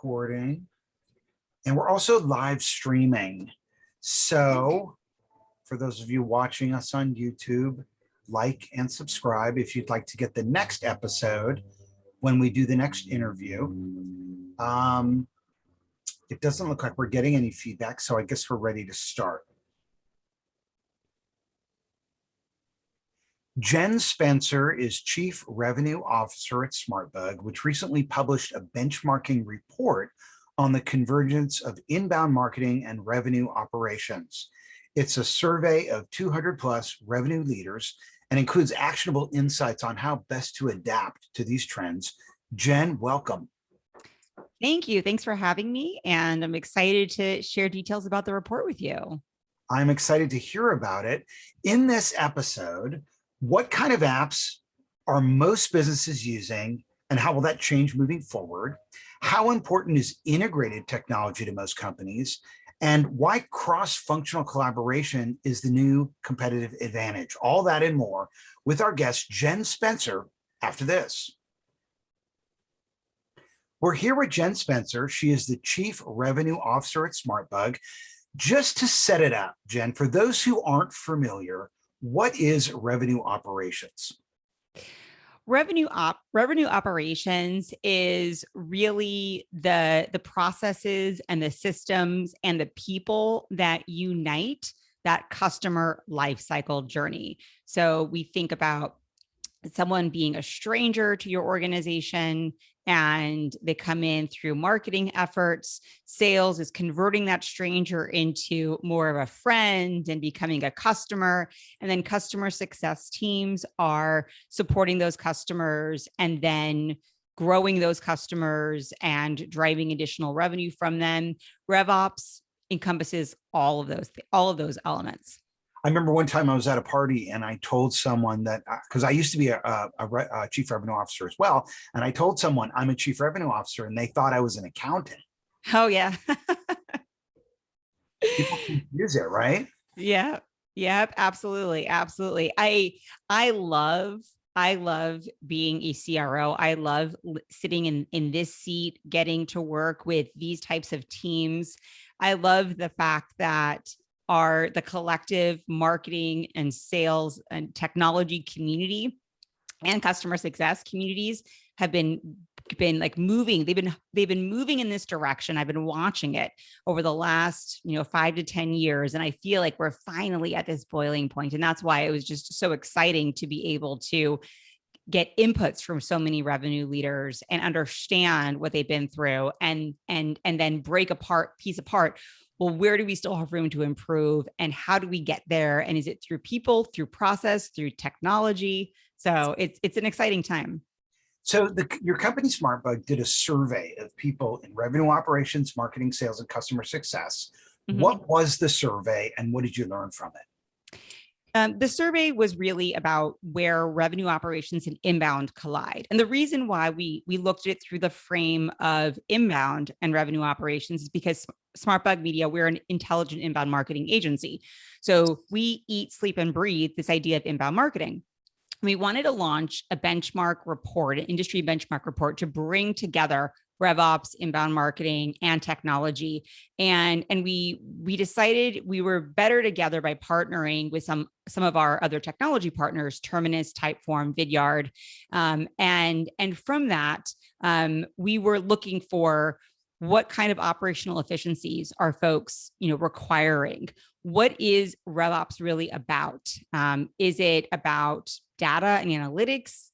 recording and we're also live streaming. So for those of you watching us on YouTube, like and subscribe if you'd like to get the next episode when we do the next interview. Um, it doesn't look like we're getting any feedback, so I guess we're ready to start. Jen Spencer is Chief Revenue Officer at SmartBug, which recently published a benchmarking report on the convergence of inbound marketing and revenue operations. It's a survey of 200 plus revenue leaders and includes actionable insights on how best to adapt to these trends. Jen, welcome. Thank you. Thanks for having me. And I'm excited to share details about the report with you. I'm excited to hear about it. In this episode, what kind of apps are most businesses using and how will that change moving forward? How important is integrated technology to most companies? And why cross-functional collaboration is the new competitive advantage? All that and more with our guest, Jen Spencer, after this. We're here with Jen Spencer. She is the Chief Revenue Officer at SmartBug. Just to set it up, Jen, for those who aren't familiar, what is revenue operations? Revenue op revenue operations is really the the processes and the systems and the people that unite that customer lifecycle journey. So we think about someone being a stranger to your organization and they come in through marketing efforts. Sales is converting that stranger into more of a friend and becoming a customer. And then customer success teams are supporting those customers and then growing those customers and driving additional revenue from them. RevOps encompasses all of those, all of those elements. I remember one time I was at a party and I told someone that because uh, I used to be a, a, a, chief revenue officer as well. And I told someone I'm a chief revenue officer and they thought I was an accountant. Oh, yeah. People confuse it, right? Yeah. Yep. Absolutely. Absolutely. I, I love I love being a CRO. I love sitting in, in this seat, getting to work with these types of teams. I love the fact that are the collective marketing and sales and technology community and customer success communities have been been like moving they've been they've been moving in this direction. I've been watching it over the last you know five to ten years and i feel like we're finally at this boiling point and that's why it was just so exciting to be able to get inputs from so many revenue leaders and understand what they've been through and and and then break apart piece apart well, where do we still have room to improve and how do we get there? And is it through people, through process, through technology? So it's, it's an exciting time. So the, your company SmartBug did a survey of people in revenue operations, marketing, sales, and customer success. Mm -hmm. What was the survey and what did you learn from it? Um, the survey was really about where revenue operations and inbound collide. And the reason why we, we looked at it through the frame of inbound and revenue operations is because SmartBug Media, we're an intelligent inbound marketing agency. So we eat, sleep, and breathe this idea of inbound marketing. We wanted to launch a benchmark report, an industry benchmark report to bring together RevOps, inbound marketing, and technology. And, and we, we decided we were better together by partnering with some, some of our other technology partners, Terminus, Typeform, Vidyard. Um, and, and from that, um, we were looking for what kind of operational efficiencies are folks you know requiring? What is revops really about? Um, is it about data and analytics?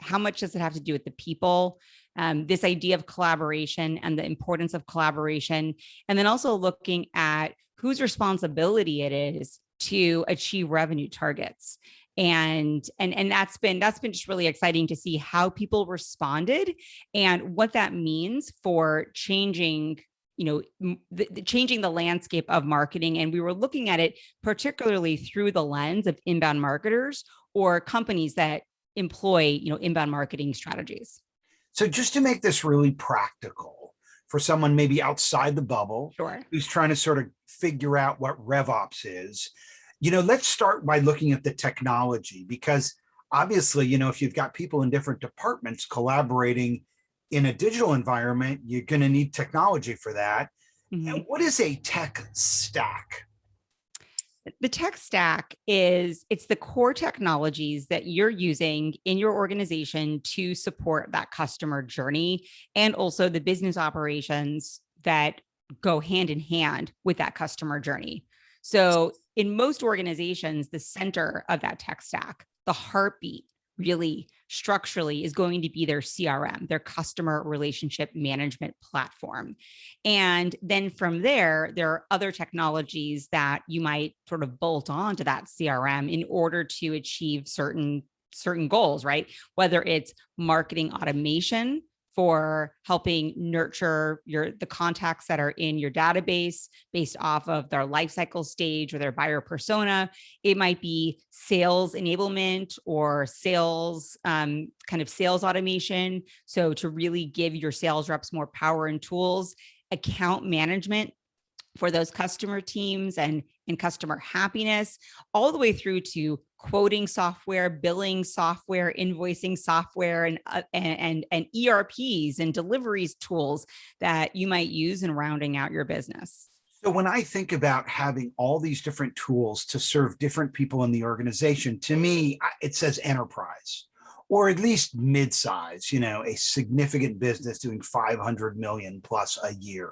How much does it have to do with the people? Um, this idea of collaboration and the importance of collaboration, and then also looking at whose responsibility it is to achieve revenue targets. And, and, and that's been, that's been just really exciting to see how people responded and what that means for changing you know, the, the, changing the landscape of marketing. And we were looking at it particularly through the lens of inbound marketers or companies that employ, you know, inbound marketing strategies. So just to make this really practical for someone maybe outside the bubble sure. who's trying to sort of figure out what RevOps is, you know, let's start by looking at the technology because obviously, you know, if you've got people in different departments collaborating in a digital environment, you're going to need technology for that. Mhm. And what is a tech stack? the tech stack is it's the core technologies that you're using in your organization to support that customer journey and also the business operations that go hand in hand with that customer journey. So in most organizations, the center of that tech stack, the heartbeat really structurally is going to be their CRM, their customer relationship management platform. And then from there, there are other technologies that you might sort of bolt on to that CRM in order to achieve certain certain goals, right? Whether it's marketing automation, for helping nurture your the contacts that are in your database based off of their life cycle stage or their buyer persona. It might be sales enablement or sales um, kind of sales automation. So to really give your sales reps more power and tools, account management for those customer teams and and customer happiness all the way through to quoting software, billing software, invoicing software, and, uh, and, and ERPs and deliveries tools that you might use in rounding out your business. So when I think about having all these different tools to serve different people in the organization, to me, it says enterprise or at least mid-size, you know, a significant business doing 500 million plus a year.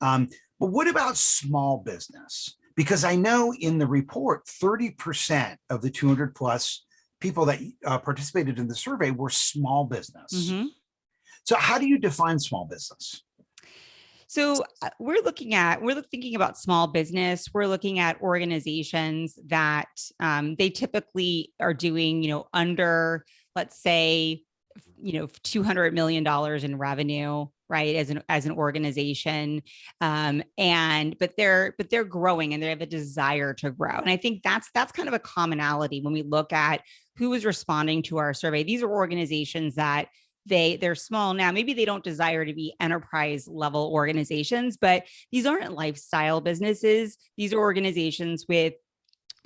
Um, but what about small business? Because I know in the report, 30% of the 200 plus people that uh, participated in the survey were small business. Mm -hmm. So how do you define small business? So uh, we're looking at, we're thinking about small business. We're looking at organizations that um, they typically are doing, you know, under, let's say, you know, $200 million in revenue right as an as an organization um and but they're but they're growing and they have a desire to grow and i think that's that's kind of a commonality when we look at who is responding to our survey. These are organizations that they they're small now maybe they don't desire to be enterprise level organizations but these aren't lifestyle businesses. These are organizations with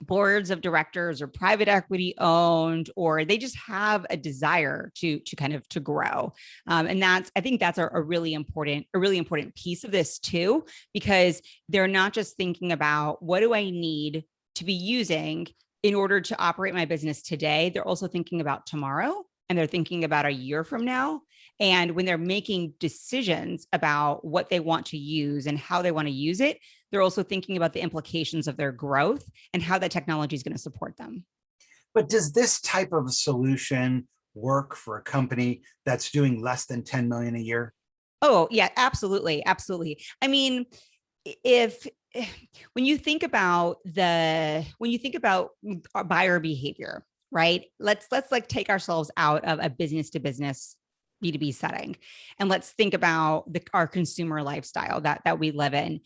boards of directors or private equity owned, or they just have a desire to, to kind of to grow. Um, and that's, I think that's a, a really important, a really important piece of this too, because they're not just thinking about what do I need to be using in order to operate my business today, they're also thinking about tomorrow and they're thinking about a year from now. And when they're making decisions about what they want to use and how they want to use it, they're also thinking about the implications of their growth and how that technology is going to support them. But does this type of solution work for a company that's doing less than 10 million a year? Oh, yeah, absolutely. Absolutely. I mean, if eh, when you think about the when you think about uh, buyer behavior, right? Let's let's like take ourselves out of a business to business B2B setting and let's think about the, our consumer lifestyle that that we live in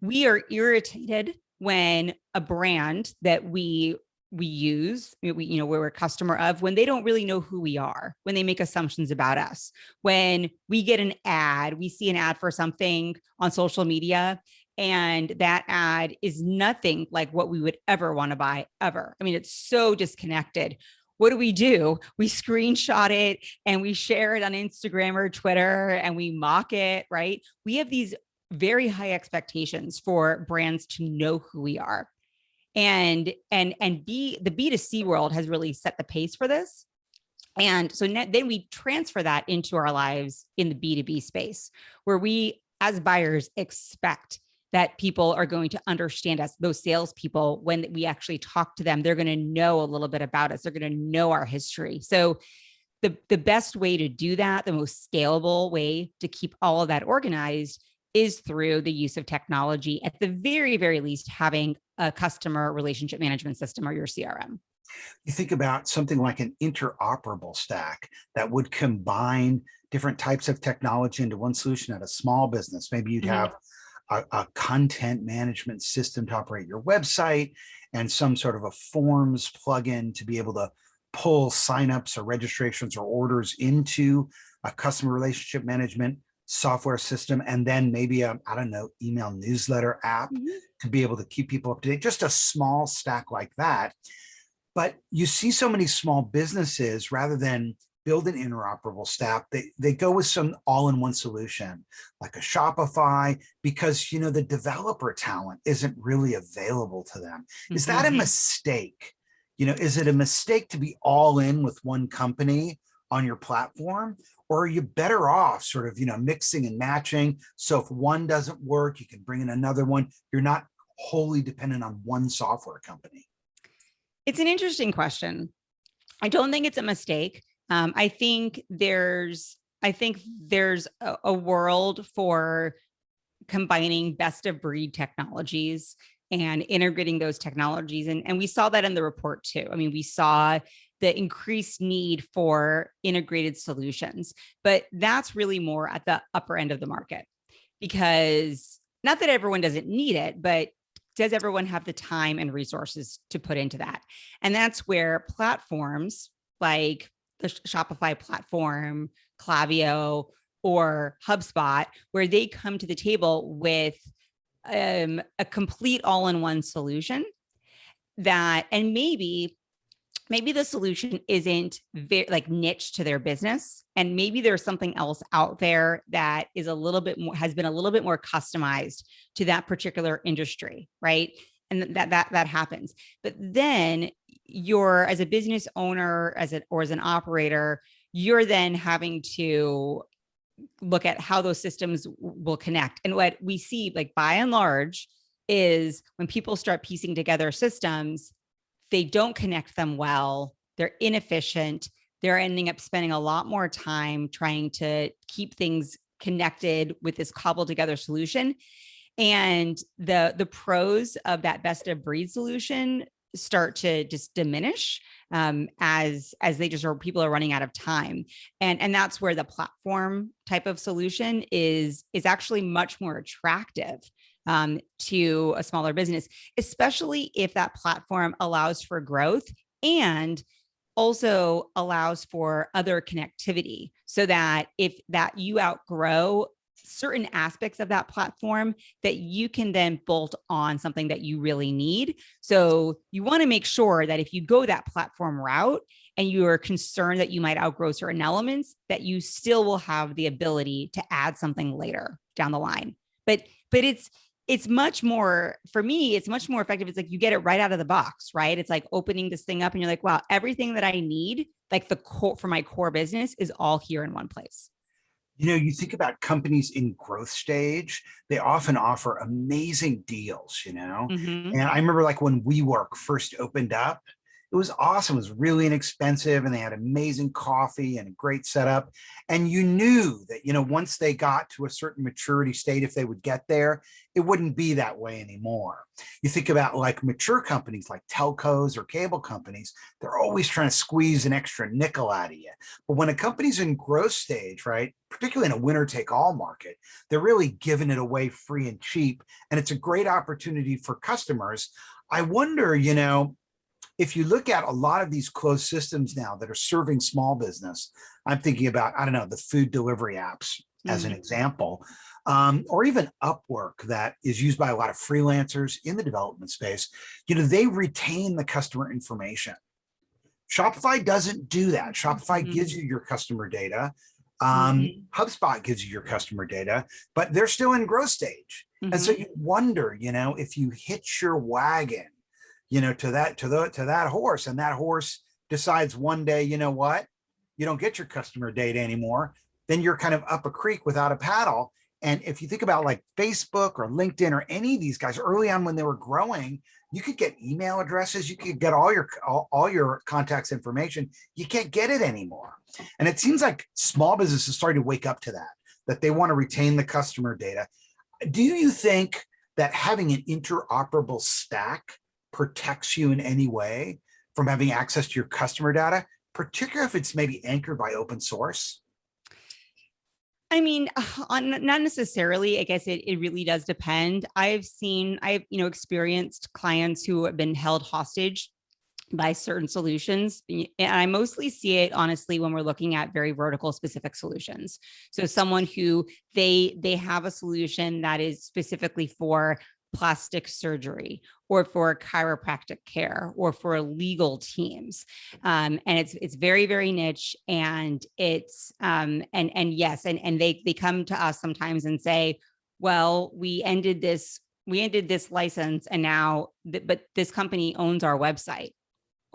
we are irritated when a brand that we we use, we, you know, we're a customer of when they don't really know who we are, when they make assumptions about us, when we get an ad, we see an ad for something on social media and that ad is nothing like what we would ever want to buy ever. I mean, it's so disconnected. What do we do? We screenshot it and we share it on Instagram or Twitter and we mock it, right? We have these very high expectations for brands to know who we are. And and and B the B2C world has really set the pace for this. And so then we transfer that into our lives in the B2B space where we as buyers expect that people are going to understand us, those salespeople, when we actually talk to them, they're going to know a little bit about us. They're going to know our history. So the, the best way to do that, the most scalable way to keep all of that organized is through the use of technology, at the very, very least, having a customer relationship management system or your CRM. You think about something like an interoperable stack that would combine different types of technology into one solution at a small business. Maybe you'd mm -hmm. A, a, content management system to operate your website and some sort of a forms plugin to be able to pull signups or registrations or orders into a customer relationship management software system and then maybe a i don't know email newsletter app mm -hmm. to be able to keep people up to date just a small stack like that but you see so many small businesses rather than build an interoperable stack, they, they go with some all-in-one solution like a Shopify because, you know, the developer talent isn't really available to them. Is that a Mhm. mistake? You know, is it a mistake to be all in with one company on your platform? Or are you better off sort of, you know, mixing and matching? So if one doesn't work, you can bring in another one. You're not wholly dependent on one software company. It's an interesting question. I don't think it's a mistake. Um, I think there's, I think there's a, a world for combining best of breed technologies and integrating those technologies. And, and we saw that in the report too. I mean, we saw the increased need for integrated solutions, but that's really more at the upper end of the market because not that everyone doesn't need it, but does everyone have the time and resources to put into that? And that's where platforms like the Shopify platform, Klaviyo, or HubSpot, where they come to the table with um, a complete all-in-one solution that, and maybe, maybe the solution isn't very like niche to their business, and maybe there's something else out there that is a little bit more has been a little bit more customized to that particular industry, right? And that that that happens. But then you're as a business owner, as a or as an operator, you're then having to look at how those systems will connect. And what we see, like by and large, is when people start piecing together systems, they don't connect them well, they're inefficient, they're ending up spending a lot more time trying to keep things connected with this cobbled together solution. And the the pros of that best of breed solution start to just diminish um, as as they just are people are running out of time. And and that's where the platform type of solution is is actually much more attractive um, to a smaller business especially if that platform allows for growth and also allows for other connectivity so that if that you outgrow certain aspects of that platform that you can then bolt on something that you really need. So you want to make sure that if you go that platform route and you are concerned that you might outgrow certain elements, that you still will have the ability to add something later down the line. But but it's it's much more for me it's much more effective it's like you get it right out of the box right it's like opening this thing up and you're like wow everything that i need like the core for my core business is all here in one place You know, you think about companies in growth stage, they often offer amazing deals, you know? Mhm. And I remember like when WeWork first opened up, it was awesome. It was really inexpensive and they had amazing coffee and a great setup. And you knew that, you know, once they got to a certain maturity state, if they would get there, it wouldn't be that way anymore. You think about like mature companies like telcos or cable companies, they're always trying to squeeze an extra nickel out of you. But when a company's in growth stage, right, particularly in a winner take all market, they're really giving it away free and cheap. And it's a great opportunity for customers. I wonder, you know, if you look at a lot of these closed systems now that are serving small business, I'm thinking about, I don't know, the food delivery apps as an example, um, or even Upwork that is used by a lot of freelancers in the development space, you know, they retain the customer information. Shopify doesn't do that. Shopify Mhm. gives you your customer data. Um, Mhm. HubSpot gives you your customer data, but they're still in growth stage. And so Mhm. you wonder, you know, if you hitch your wagon, you know, to that to the to that horse, and that horse decides one day, you know what, you don't get your customer data anymore, then you're kind of up a creek without a paddle. And if you think about like Facebook or LinkedIn or any of these guys early on when they were growing, you could get email addresses, you could get all your all, all your contacts information. You can't get it anymore. And it seems like small businesses starting to wake up to that, that they want to retain the customer data. Do you think that having an interoperable stack protects you in any way from having access to your customer data, particularly if it's maybe anchored by open source? I mean, on not necessarily. I guess it, it really does depend. I've seen, I've, you know, experienced clients who have been held hostage by certain solutions. And I mostly see it honestly when we're looking at very vertical specific solutions. So someone who they they have a solution that is specifically for plastic surgery or for chiropractic care or for legal teams. Um, and it's it's very, very niche and it's um, and and yes, and, and they they come to us sometimes and say, well, we ended this, we ended this license and now, th but this company owns our website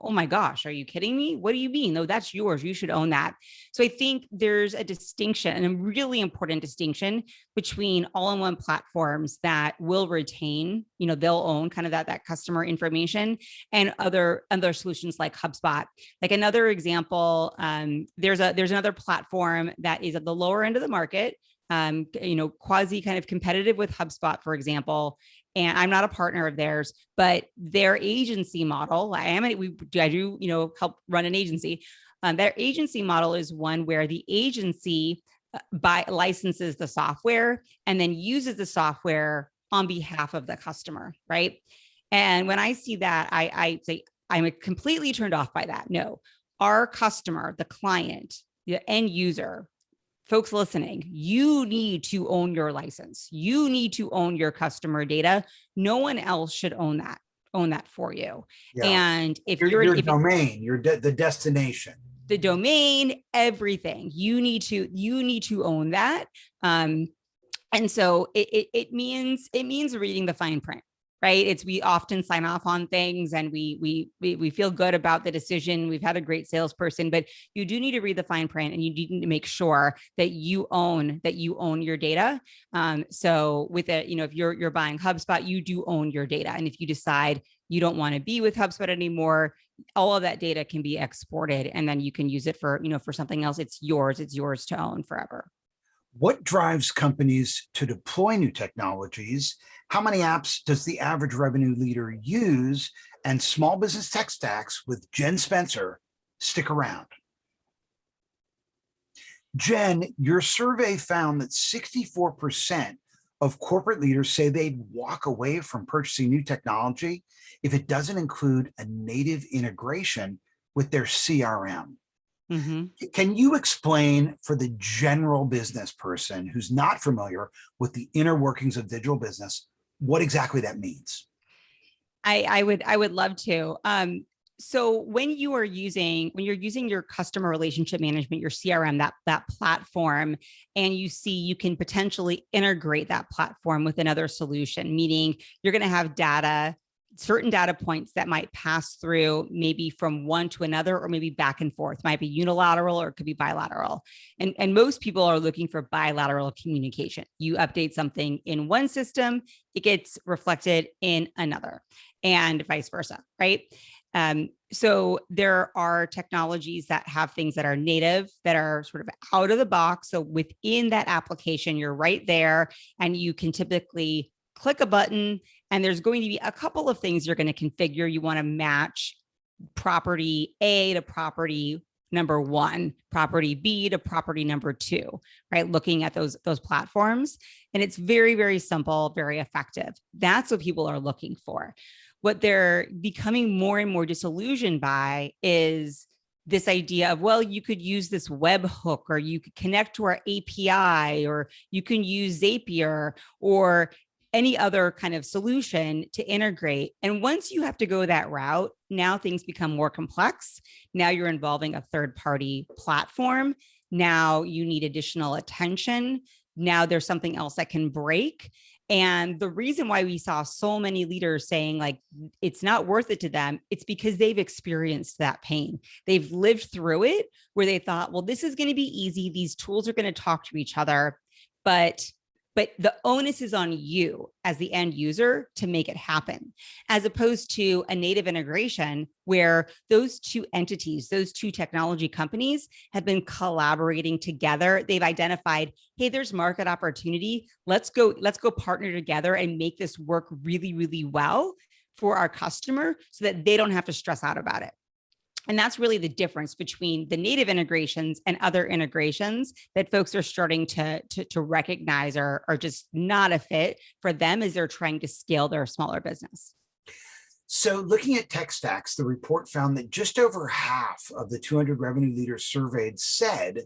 oh my gosh, are you kidding me? What do you mean? No, that's yours. You should own that. So I think there's a distinction and a really important distinction between all-in-one platforms that will retain, you know, they'll own kind of that, that customer information and other, other solutions like HubSpot. Like another example, um, there's a, there's another platform that is at the lower end of the market um, you know, quasi kind of competitive with HubSpot, for example, and I'm not a partner of theirs, but their agency model, I am, we, I do, you know, help run an agency. Um, their agency model is one where the agency uh, buy licenses the software and then uses the software on behalf of the customer, right? And when I see that, I, I say, I'm completely turned off by that. No, our customer, the client, the end user folks listening, you need to own your license. You need to own your customer data. No one else should own that, own that for you. Yeah. And if your, you're your if domain, your de the destination, the domain, everything you need to, you need to own that. Um, and so it, it, it means, it means reading the fine print right? It's we often sign off on things and we, we we we feel good about the decision. We've had a great salesperson, but you do need to read the fine print and you need to make sure that you own that you own your data. Um, so with it, you know, if you're you're buying HubSpot, you do own your data. And if you decide you don't want to be with HubSpot anymore, all of that data can be exported and then you can use it for, you know, for something else. It's yours, it's yours to own forever. What drives companies to deploy new technologies? How many apps does the average revenue leader use? And small business tech stacks with Jen Spencer stick around. Jen, your survey found that 64% of corporate leaders say they'd walk away from purchasing new technology if it doesn't include a native integration with their CRM. Mm -hmm. Can you explain for the general business person who's not familiar with the inner workings of digital business, what exactly that means? I, I would I would love to. Um, so when you are using when you're using your customer relationship management your crm that that platform and you see you can potentially integrate that platform with another solution meaning you're going to have data certain data points that might pass through maybe from one to another or maybe back and forth. Might be unilateral or it could be bilateral. And and most people are looking for bilateral communication. You update something in one system it gets reflected in another and vice versa right? Um, so there are technologies that have things that are native that are sort of out of the box. So within that application you're right there and you can typically click a button and there's going to be a couple of things you're going to configure. You want to match property A to property number one, property B to property number two, right? Looking at those, those platforms. And it's very, very simple, very effective. That's what people are looking for. What they're becoming more and more disillusioned by is this idea of, well, you could use this web hook or you could connect to our API or you can use Zapier or any other kind of solution to integrate. And once you have to go that route, now things become more complex. Now you're involving a third party platform. Now you need additional attention. Now there's something else that can break. And the reason why we saw so many leaders saying like, it's not worth it to them, it's because they've experienced that pain. They've lived through it where they thought, well, this is going to be easy. These tools are going to talk to each other. But but the onus is on you as the end user to make it happen, as opposed to a native integration where those two entities, those two technology companies have been collaborating together. They've identified, hey, there's market opportunity. Let's go, let's go partner together and make this work really, really well for our customer so that they don't have to stress out about it. And that's really the difference between the native integrations and other integrations that folks are starting to, to, to recognize are, are just not a fit for them as they're trying to scale their smaller business. So looking at tech stacks, the report found that just over half of the 200 revenue leaders surveyed said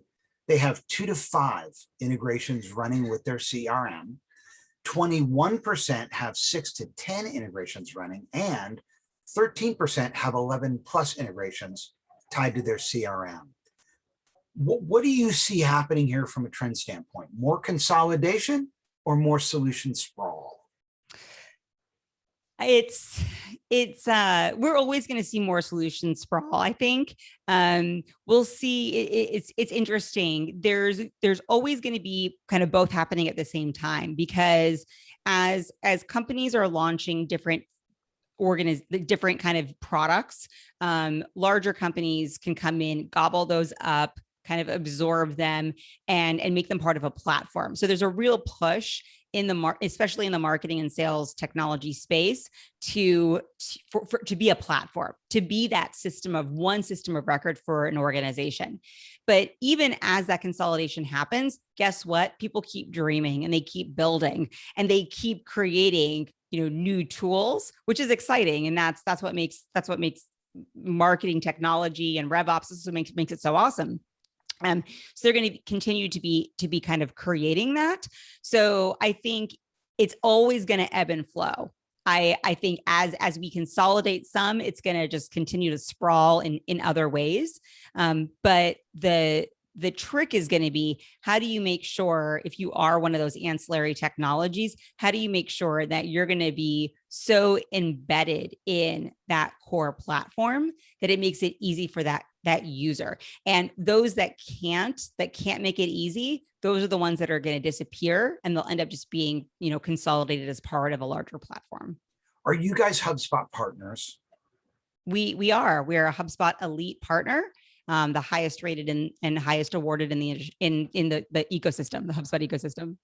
they have two to five integrations running with their CRM. 21% have six to 10 integrations running, and 13% have 11 plus integrations tied to their CRM. What, what do you see happening here from a trend standpoint? More consolidation or more solution sprawl? it's it's uh we're always going to see more solution sprawl i think um we'll see it, it's it's interesting there's there's always going to be kind of both happening at the same time because as as companies are launching different organize the different kind of products um larger companies can come in gobble those up kind of absorb them and and make them part of a platform. So there's a real push in the mar especially in the marketing and sales technology space to for, for, to be a platform to be that system of one system of record for an organization. But even as that consolidation happens guess what? People keep dreaming and they keep building and they keep creating you know new tools which is exciting and that's that's what makes that's what makes marketing technology and RevOps this makes makes it so awesome um, so they're going to continue to be to be kind of creating that. So I think it's always going to ebb and flow. I, I think as as we consolidate some, it's going to just continue to sprawl in in other ways. Um, but the the trick is going to be how do you make sure if you are one of those ancillary technologies, how do you make sure that you're going to be so embedded in that core platform that it makes it easy for that that user? And those that can't that can't make it easy those are the ones that are going to disappear and they'll end up just being you know consolidated as part of a larger platform. Are you guys hubspot partners? We we are. We're a hubspot elite partner um, the highest rated and, and highest awarded in the in in the, the ecosystem, the HubSpot ecosystem.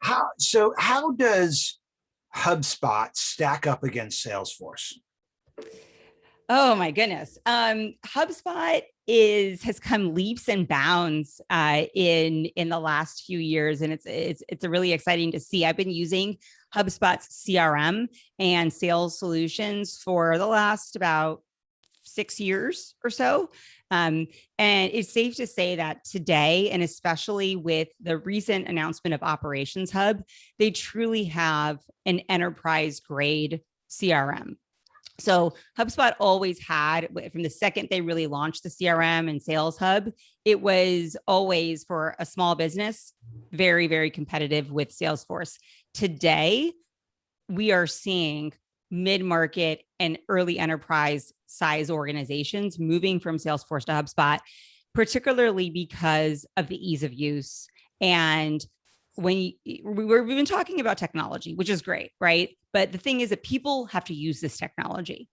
How so? How does HubSpot stack up against Salesforce? Oh my goodness. Um, HubSpot is has come leaps and bounds uh, in in the last few years, and it's it's it's really exciting to see. I've been using HubSpot's CRM and sales solutions for the last about six years or so. Um, and it's safe to say that today, and especially with the recent announcement of Operations Hub, they truly have an enterprise grade CRM. So HubSpot always had, from the second they really launched the CRM and Sales Hub, it was always for a small business, very, very competitive with Salesforce. Today, we are seeing mid-market and early enterprise size organizations moving from Salesforce to HubSpot, particularly because of the ease of use. And when you, we've been talking about technology, which is great, right? But the thing is that people have to use this technology.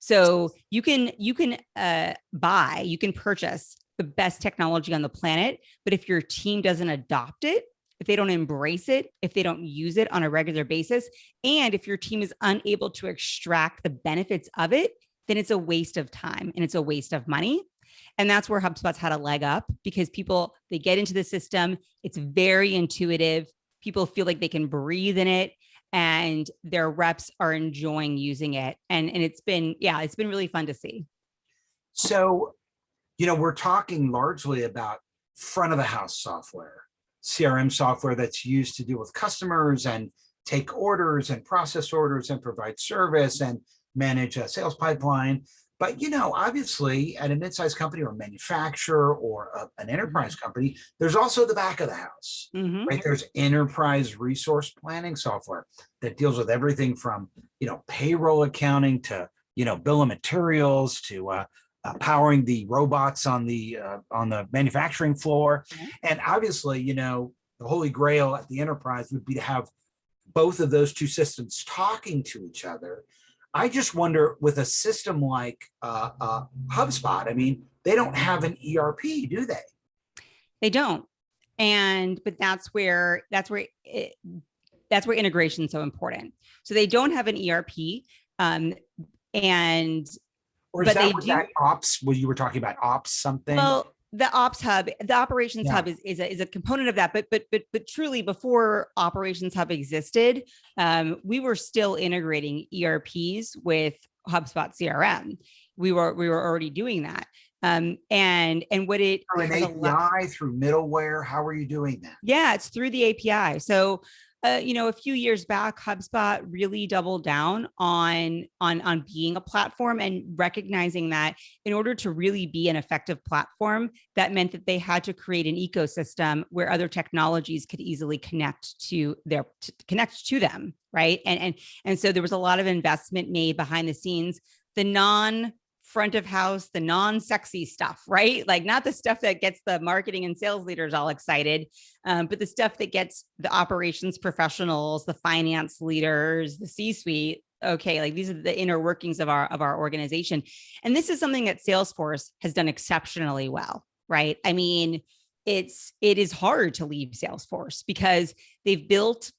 So you can you can uh, buy, you can purchase the best technology on the planet, but if your team doesn't adopt it, if they don't embrace it, if they don't use it on a regular basis, and if your team is unable to extract the benefits of it, then it's a waste of time and it's a waste of money. And that's where HubSpot's had a leg up because people, they get into the system, it's very intuitive. People feel like they can breathe in it and their reps are enjoying using it. And, and it's been, yeah, it's been really fun to see. So, you know, we're talking largely about front of the house software, CRM software that's used to deal with customers and take orders and process orders and provide service and manage a sales pipeline. But, you know, obviously at a mid-sized company or a manufacturer or a, an enterprise mm -hmm. company, there's also the back of the house, mm -hmm. right? There's enterprise resource planning software that deals with everything from, you know, payroll accounting to, you know, bill of materials to uh, uh, powering the robots on the uh, on the manufacturing floor. Mm -hmm. And obviously, you know, the holy grail at the enterprise would be to have both of those two systems talking to each other I just wonder with a system like uh, uh, HubSpot, I mean, they don't have an ERP, do they? They don't. And, but that's where, that's where, it, that's where integration is so important. So they don't have an ERP um, and, or is but that, they do, ops, What you were talking about ops something? Well, the ops hub the operations yeah. hub is, is a, is a component of that but but but but truly before operations hub existed um, we were still integrating erps with hubspot crm we were we were already doing that um, and and what it through an API through middleware how are you doing that yeah it's through the API so uh, you know, a few years back, HubSpot really doubled down on, on, on being a platform and recognizing that in order to really be an effective platform, that meant that they had to create an ecosystem where other technologies could easily connect to their, to connect to them, right? And, and, and so there was a lot of investment made behind the scenes. The non front of house, the non-sexy stuff, right? Like not the stuff that gets the marketing and sales leaders all excited, um, but the stuff that gets the operations professionals, the finance leaders, the C-suite. Okay, like these are the inner workings of our of our organization, and this is something that Salesforce has done exceptionally well, right? I mean, it's it is hard to leave Salesforce because they've built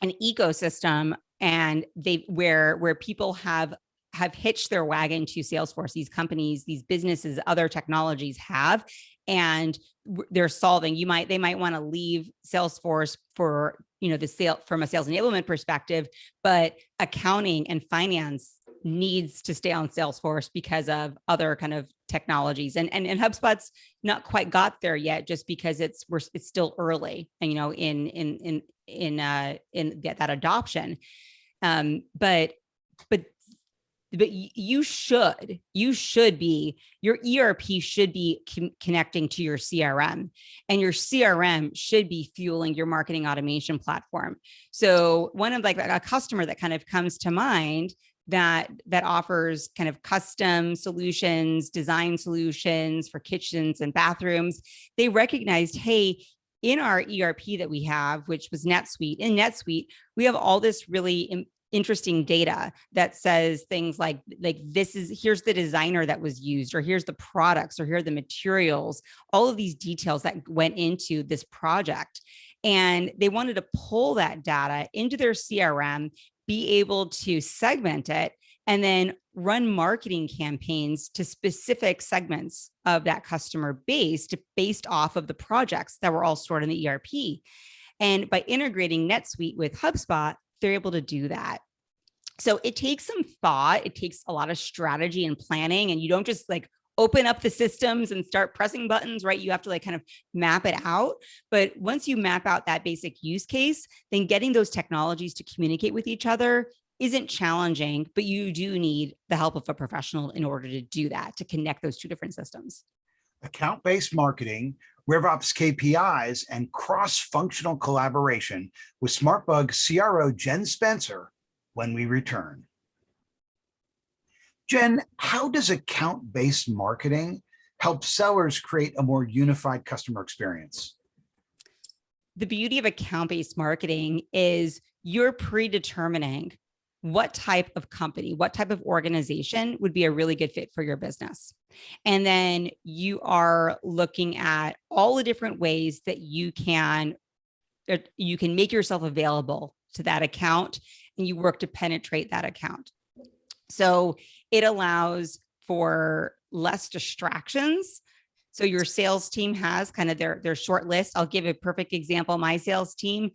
an ecosystem and they where where people have have hitched their wagon to Salesforce, these companies, these businesses, other technologies have, and they're solving, you might, they might want to leave Salesforce for, you know, the sale from a sales enablement perspective, but accounting and finance needs to stay on Salesforce because of other kind of technologies and, and, and HubSpot's not quite got there yet just because it's, we're, it's still early and, you know, in, in, in, in, uh, in that, adoption. Um, but, but but you should you should be your erp should be connecting to your crm and your crm should be fueling your marketing automation platform. So one of like a customer that kind of comes to mind that that offers kind of custom solutions design solutions for kitchens and bathrooms they recognized hey in our ERP that we have, which was NetSuite, in NetSuite, we have all this really interesting data that says things like like this is here's the designer that was used or here's the products or here are the materials all of these details that went into this project and they wanted to pull that data into their crm be able to segment it and then run marketing campaigns to specific segments of that customer base to, based off of the projects that were all stored in the ERP. And by integrating NetSuite with HubSpot, they're able to do that. So it takes some thought. It takes a lot of strategy and planning and you don't just like open up the systems and start pressing buttons, right? You have to like kind of map it out. But once you map out that basic use case, then getting those technologies to communicate with each other isn't challenging, but you do need the help of a professional in order to do that, to connect those two different systems. Account-based marketing RevOps KPIs, and cross-functional collaboration with SmartBug CRO Jen Spencer when we return. Jen, how does account-based marketing help sellers create a more unified customer experience? The beauty of account-based marketing is you're predetermining what type of company, what type of organization would be a really good fit for your business. And then you are looking at all the different ways that you can, uh, you can make yourself available to that account and you work to penetrate that account. So it allows for less distractions. So your sales team has kind of their, their short list. I'll give a perfect example. My sales team,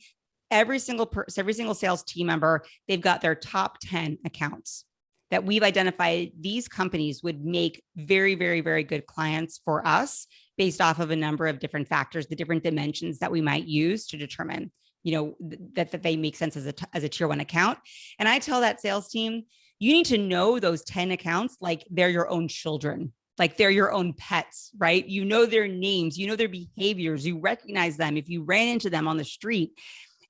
every single person, every single sales team member, they've got their top 10 accounts that we've identified these companies would make very, very, very good clients for us based off of a number of different factors, the different dimensions that we might use to determine, you know, that, that they make sense as a, as a tier one account. And I tell that sales team, you need to know those 10 accounts like they're your own children like they're your own pets, right? You know their names, you know their behaviors, you recognize them. If you ran into them on the street,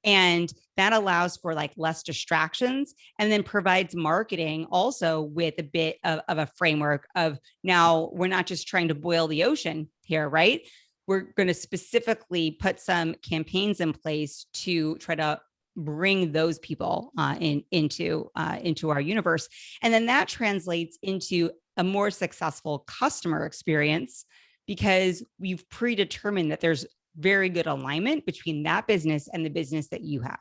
and that allows for like less distractions and then provides marketing also with a bit of, of a framework of now we're not just trying to boil the ocean here, right? We're going to specifically put some campaigns in place to try to bring those people uh, in into uh, into our universe, and then that translates into a more successful customer experience because we've predetermined that there's very good alignment between that business and the business that you have.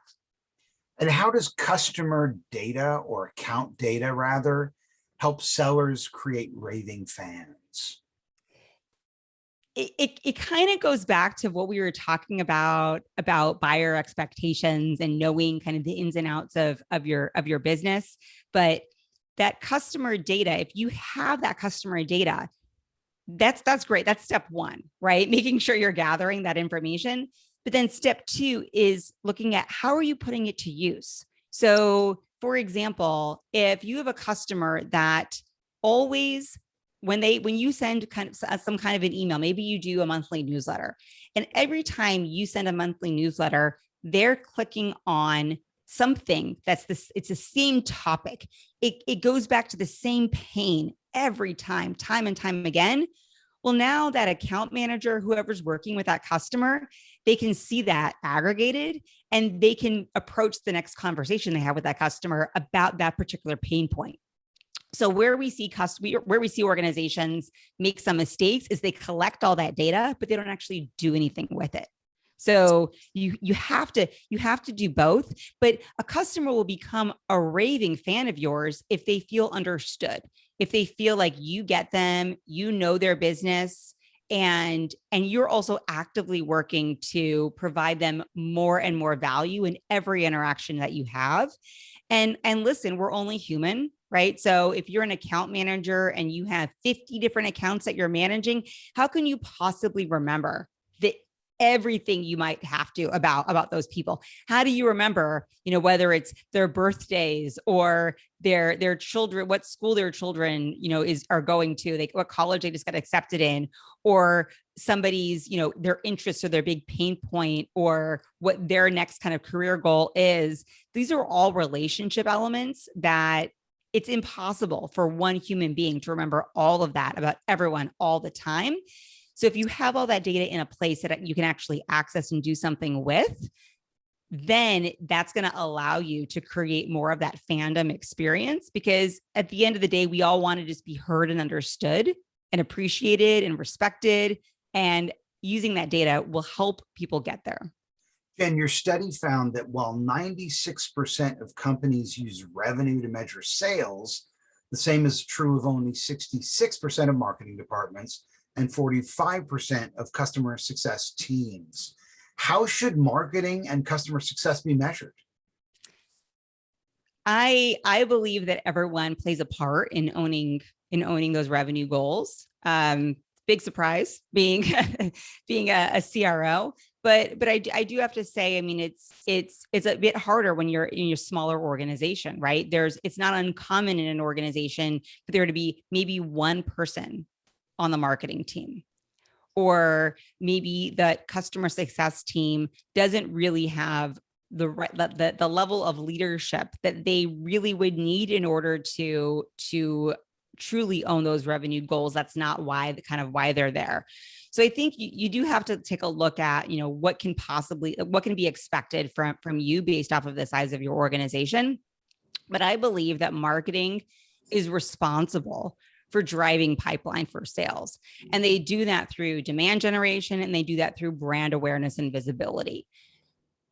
And how does customer data or account data rather help sellers create raving fans? It, it, it kind of goes back to what we were talking about about buyer expectations and knowing kind of the ins and outs of, of your of your business. But that customer data, if you have that customer data, that's that's great. That's step one, right? Making sure you're gathering that information. But then step two is looking at how are you putting it to use? So for example, if you have a customer that always when they when you send kind of uh, some kind of an email maybe you do a monthly newsletter and every time you send a monthly newsletter they're clicking on something that's this it's the same topic. It, it goes back to the same pain every time time and time again. Well now that account manager whoever's working with that customer they can see that aggregated and they can approach the next conversation they have with that customer about that particular pain point. So where we see customer, where we see organizations make some mistakes is they collect all that data, but they don't actually do anything with it. So you you have to you have to do both, but a customer will become a raving fan of yours if they feel understood, if they feel like you get them, you know their business, and and you're also actively working to provide them more and more value in every interaction that you have. And and listen, we're only human right? So if you're an account manager and you have 50 different accounts that you're managing, how can you possibly remember that everything you might have to about about those people how do you remember you know whether it's their birthdays or their their children what school their children you know is are going to like what college they just got accepted in or somebody's you know their interests or their big pain point or what their next kind of career goal is these are all relationship elements that it's impossible for one human being to remember all of that about everyone all the time. So if you have all that data in a place that you can actually access and do something with, then that's going to allow you to create more of that fandom experience because at the end of the day, we all want to just be heard and understood and appreciated and respected. And using that data will help people get there. Jen, your study found that while 96% of companies use revenue to measure sales, the same is true of only 66% of marketing departments and 45% of customer success teams. How should marketing and customer success be measured? I I believe that everyone plays a part in owning in owning those revenue goals. Um, big surprise being being a, a, CRO but but I, I do have to say i mean it's it's it's a bit harder when you're in your smaller organization right there's it's not uncommon in an organization for there to be maybe one person on the marketing team. Or maybe the customer success team doesn't really have the right the, the level of leadership that they really would need in order to to truly own those revenue goals. That's not why the kind of why they're there. So I think you, you do have to take a look at, you know, what can possibly, what can be expected from, from you based off of the size of your organization. But I believe that marketing is responsible for driving pipeline for sales. And they do that through demand generation and they do that through brand awareness and visibility.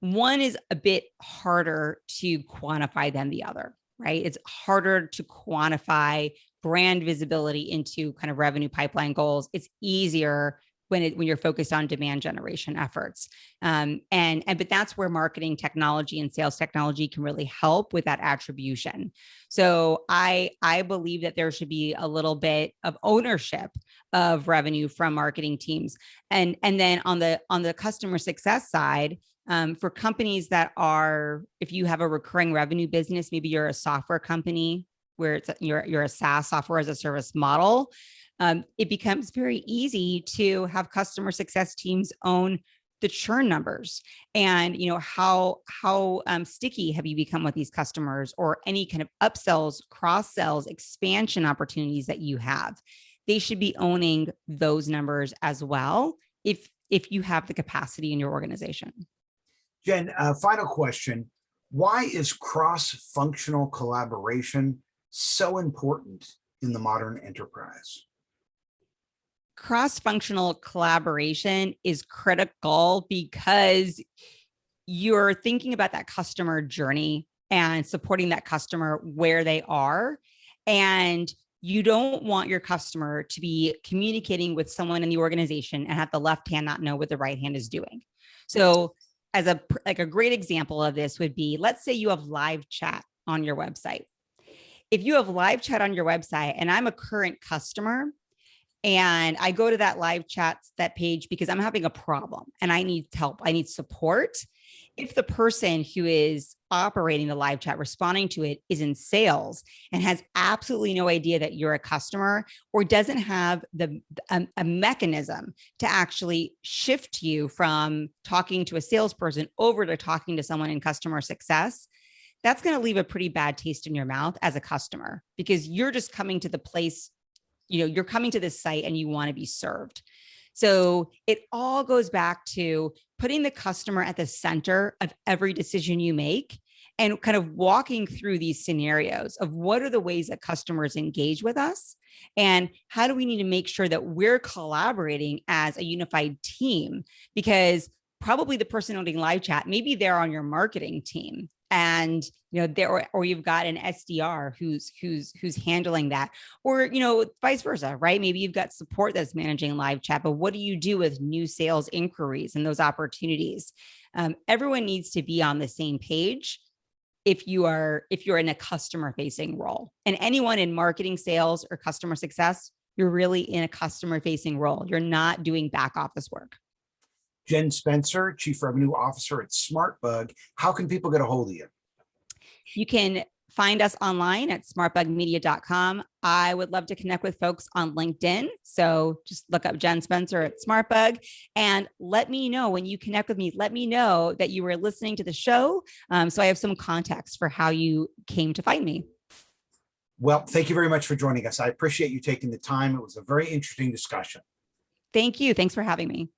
One is a bit harder to quantify than the other, right? It's harder to quantify brand visibility into kind of revenue pipeline goals. It's easier when it when you're focused on demand generation efforts. Um, and and but that's where marketing technology and sales technology can really help with that attribution. So i i believe that there should be a little bit of ownership of revenue from marketing teams. And and then on the on the customer success side um, for companies that are if you have a recurring revenue business maybe you're a software company where it's you're you're a SaaS software as a service model um, it becomes very easy to have customer success teams own the churn numbers and you know how how um, sticky have you become with these customers or any kind of upsells cross sells expansion opportunities that you have? They should be owning those numbers as well if if you have the capacity in your organization. Jen uh, final question. Why is cross-functional collaboration so important in the modern enterprise cross-functional collaboration is critical because you're thinking about that customer journey and supporting that customer where they are. And you don't want your customer to be communicating with someone in the organization and have the left hand not know what the right hand is doing. So as a like a great example of this would be, let's say you have live chat on your website. If you have live chat on your website and I'm a current customer, and I go to that live chat, that page, because I'm having a problem and I need help. I need support. If the person who is operating the live chat, responding to it is in sales and has absolutely no idea that you're a customer or doesn't have the a, a mechanism to actually shift you from talking to a salesperson over to talking to someone in customer success, that's going to leave a pretty bad taste in your mouth as a customer because you're just coming to the place you know, you're coming to this site and you want to be served. So it all goes back to putting the customer at the center of every decision you make and kind of walking through these scenarios of what are the ways that customers engage with us and how do we need to make sure that we're collaborating as a unified team because probably the person owning live chat maybe they're on your marketing team and you know there or, you've got an SDR who's who's who's handling that or you know vice versa right? Maybe you've got support that's managing live chat but what do you do with new sales inquiries and those opportunities? Um, everyone needs to be on the same page if you are if you're in a customer facing role. And anyone in marketing sales or customer success you're really in a customer facing role. You're not doing back office work Jen Spencer, Chief Revenue Officer at SmartBug. How can people get a hold of you? You can find us online at smartbugmedia.com. I would love to connect with folks on LinkedIn. So just look up Jen Spencer at SmartBug and let me know when you connect with me, let me know that you were listening to the show. Um, so I have some context for how you came to find me. Well, thank you very much for joining us. I appreciate you taking the time. It was a very interesting discussion. Thank you. Thanks for having me.